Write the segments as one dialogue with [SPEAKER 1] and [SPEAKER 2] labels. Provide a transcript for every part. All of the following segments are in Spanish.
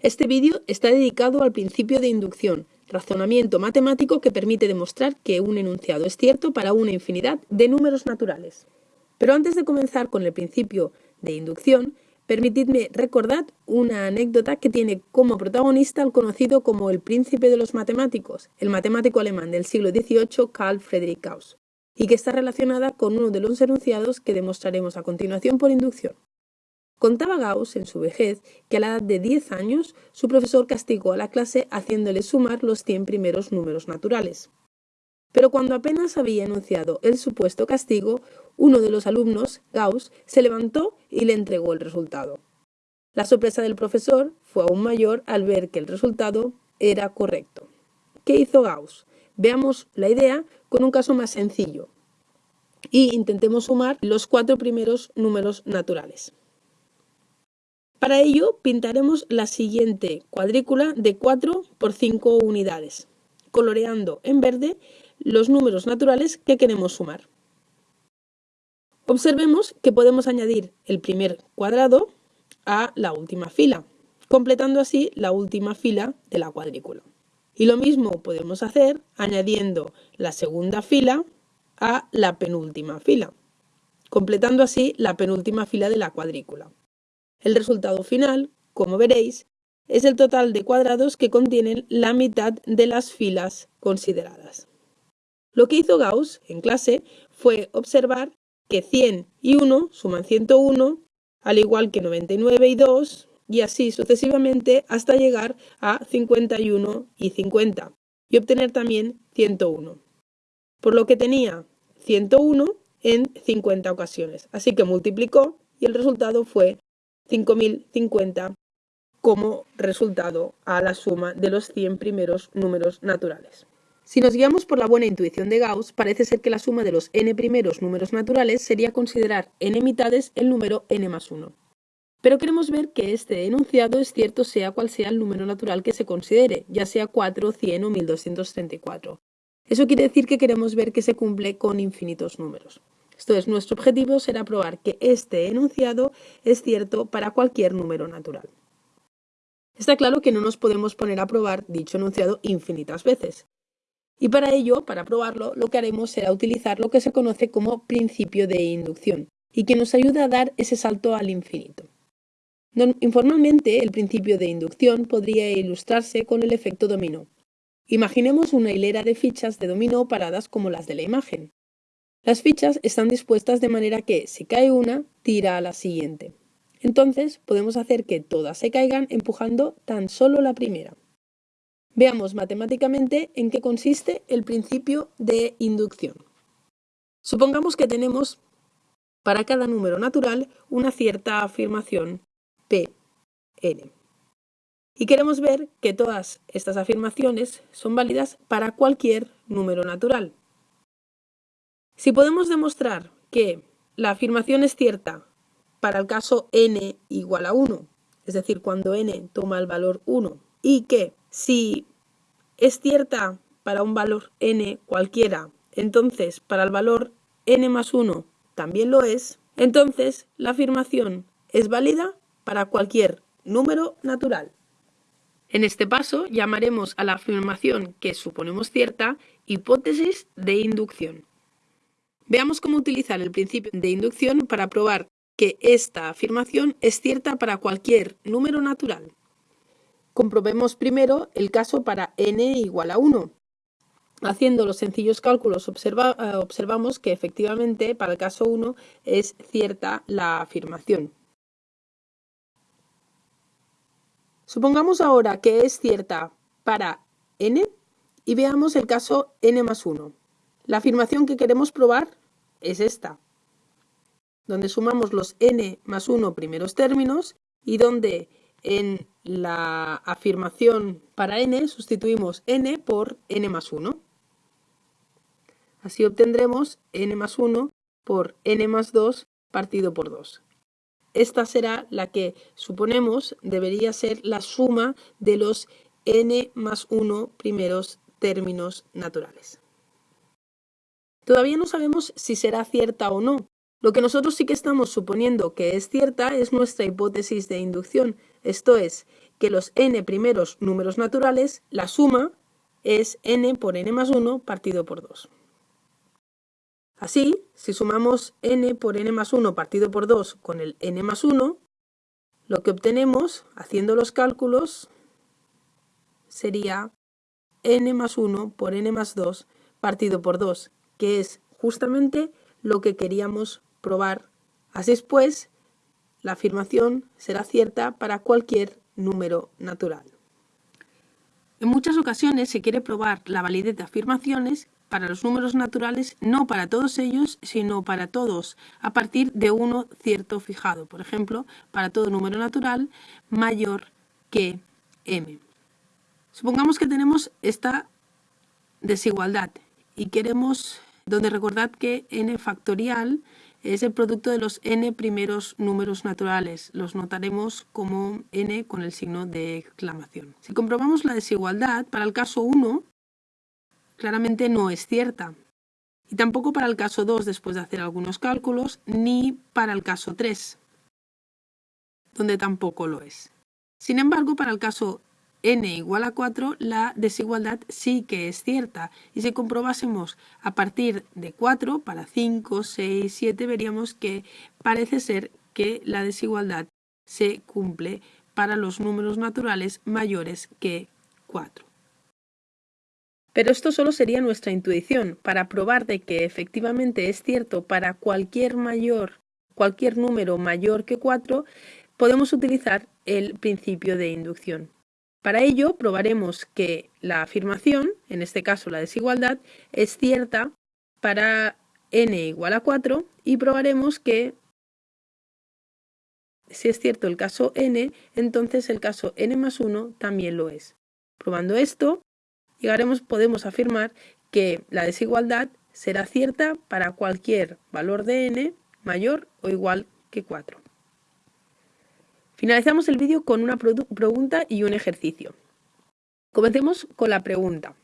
[SPEAKER 1] Este vídeo está dedicado al principio de inducción, razonamiento matemático que permite demostrar que un enunciado es cierto para una infinidad de números naturales. Pero antes de comenzar con el principio de inducción, permitidme recordar una anécdota que tiene como protagonista al conocido como el príncipe de los matemáticos, el matemático alemán del siglo XVIII Carl Friedrich Gauss, y que está relacionada con uno de los enunciados que demostraremos a continuación por inducción. Contaba Gauss en su vejez que a la edad de 10 años su profesor castigó a la clase haciéndole sumar los 100 primeros números naturales. Pero cuando apenas había enunciado el supuesto castigo, uno de los alumnos, Gauss, se levantó y le entregó el resultado. La sorpresa del profesor fue aún mayor al ver que el resultado era correcto. ¿Qué hizo Gauss? Veamos la idea con un caso más sencillo y intentemos sumar los cuatro primeros números naturales. Para ello pintaremos la siguiente cuadrícula de 4 por 5 unidades, coloreando en verde los números naturales que queremos sumar. Observemos que podemos añadir el primer cuadrado a la última fila, completando así la última fila de la cuadrícula. Y lo mismo podemos hacer añadiendo la segunda fila a la penúltima fila, completando así la penúltima fila de la cuadrícula. El resultado final, como veréis, es el total de cuadrados que contienen la mitad de las filas consideradas. Lo que hizo Gauss en clase fue observar que 100 y 1 suman 101, al igual que 99 y 2, y así sucesivamente hasta llegar a 51 y 50, y obtener también 101. Por lo que tenía 101 en 50 ocasiones. Así que multiplicó y el resultado fue 5050 como resultado a la suma de los 100 primeros números naturales. Si nos guiamos por la buena intuición de Gauss, parece ser que la suma de los n primeros números naturales sería considerar n mitades el número n más 1. Pero queremos ver que este enunciado es cierto sea cual sea el número natural que se considere, ya sea 4, 100 o 1234. Eso quiere decir que queremos ver que se cumple con infinitos números. Esto es, nuestro objetivo será probar que este enunciado es cierto para cualquier número natural. Está claro que no nos podemos poner a probar dicho enunciado infinitas veces. Y para ello, para probarlo, lo que haremos será utilizar lo que se conoce como principio de inducción y que nos ayuda a dar ese salto al infinito. Informalmente, el principio de inducción podría ilustrarse con el efecto dominó. Imaginemos una hilera de fichas de dominó paradas como las de la imagen. Las fichas están dispuestas de manera que, si cae una, tira a la siguiente. Entonces, podemos hacer que todas se caigan empujando tan solo la primera. Veamos matemáticamente en qué consiste el principio de inducción. Supongamos que tenemos para cada número natural una cierta afirmación P, N. Y queremos ver que todas estas afirmaciones son válidas para cualquier número natural. Si podemos demostrar que la afirmación es cierta para el caso n igual a 1, es decir, cuando n toma el valor 1, y que si es cierta para un valor n cualquiera, entonces para el valor n más 1 también lo es, entonces la afirmación es válida para cualquier número natural. En este paso llamaremos a la afirmación que suponemos cierta hipótesis de inducción. Veamos cómo utilizar el principio de inducción para probar que esta afirmación es cierta para cualquier número natural. Comprobemos primero el caso para n igual a 1. Haciendo los sencillos cálculos eh, observamos que efectivamente para el caso 1 es cierta la afirmación. Supongamos ahora que es cierta para n y veamos el caso n más 1. La afirmación que queremos probar es esta, donde sumamos los n más 1 primeros términos y donde en la afirmación para n sustituimos n por n más 1. Así obtendremos n más 1 por n más 2 partido por 2. Esta será la que suponemos debería ser la suma de los n más 1 primeros términos naturales. Todavía no sabemos si será cierta o no. Lo que nosotros sí que estamos suponiendo que es cierta es nuestra hipótesis de inducción, esto es, que los n primeros números naturales, la suma es n por n más 1 partido por 2. Así, si sumamos n por n más 1 partido por 2 con el n más 1, lo que obtenemos, haciendo los cálculos, sería n más 1 por n más 2 partido por 2, que es justamente lo que queríamos probar. Así es pues, la afirmación será cierta para cualquier número natural. En muchas ocasiones se quiere probar la validez de afirmaciones para los números naturales, no para todos ellos, sino para todos, a partir de uno cierto fijado. Por ejemplo, para todo número natural mayor que m. Supongamos que tenemos esta desigualdad y queremos, donde recordad que n factorial es el producto de los n primeros números naturales. Los notaremos como n con el signo de exclamación. Si comprobamos la desigualdad, para el caso 1, claramente no es cierta. Y tampoco para el caso 2 después de hacer algunos cálculos, ni para el caso 3, donde tampoco lo es. Sin embargo, para el caso n igual a 4, la desigualdad sí que es cierta. Y si comprobásemos a partir de 4 para 5, 6, 7, veríamos que parece ser que la desigualdad se cumple para los números naturales mayores que 4. Pero esto solo sería nuestra intuición para probar de que efectivamente es cierto para cualquier mayor, cualquier número mayor que 4, podemos utilizar el principio de inducción. Para ello, probaremos que la afirmación, en este caso la desigualdad, es cierta para n igual a 4 y probaremos que si es cierto el caso n, entonces el caso n más 1 también lo es. Probando esto, llegaremos, podemos afirmar que la desigualdad será cierta para cualquier valor de n mayor o igual que 4. Finalizamos el vídeo con una pregunta y un ejercicio. Comencemos con la pregunta.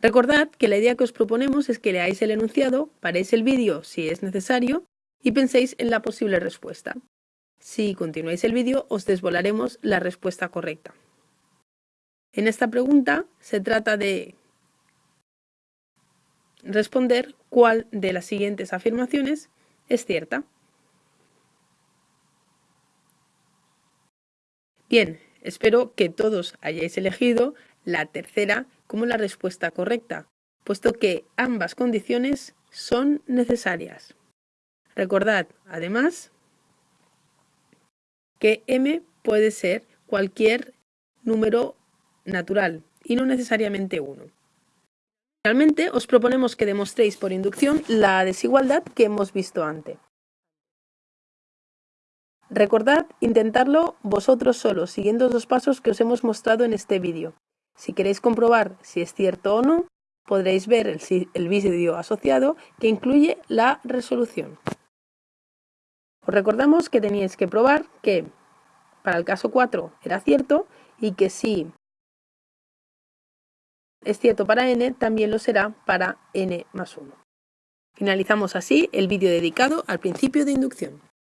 [SPEAKER 1] Recordad que la idea que os proponemos es que leáis el enunciado, paréis el vídeo si es necesario y penséis en la posible respuesta. Si continuáis el vídeo, os desvolaremos la respuesta correcta. En esta pregunta se trata de responder cuál de las siguientes afirmaciones es cierta. Bien, espero que todos hayáis elegido la tercera como la respuesta correcta, puesto que ambas condiciones son necesarias. Recordad, además, que m puede ser cualquier número natural y no necesariamente 1. Finalmente, os proponemos que demostréis por inducción la desigualdad que hemos visto antes. Recordad intentarlo vosotros solos, siguiendo los pasos que os hemos mostrado en este vídeo. Si queréis comprobar si es cierto o no, podréis ver el, el vídeo asociado que incluye la resolución. Os recordamos que teníais que probar que para el caso 4 era cierto y que si es cierto para n, también lo será para n más 1. Finalizamos así el vídeo dedicado al principio de inducción.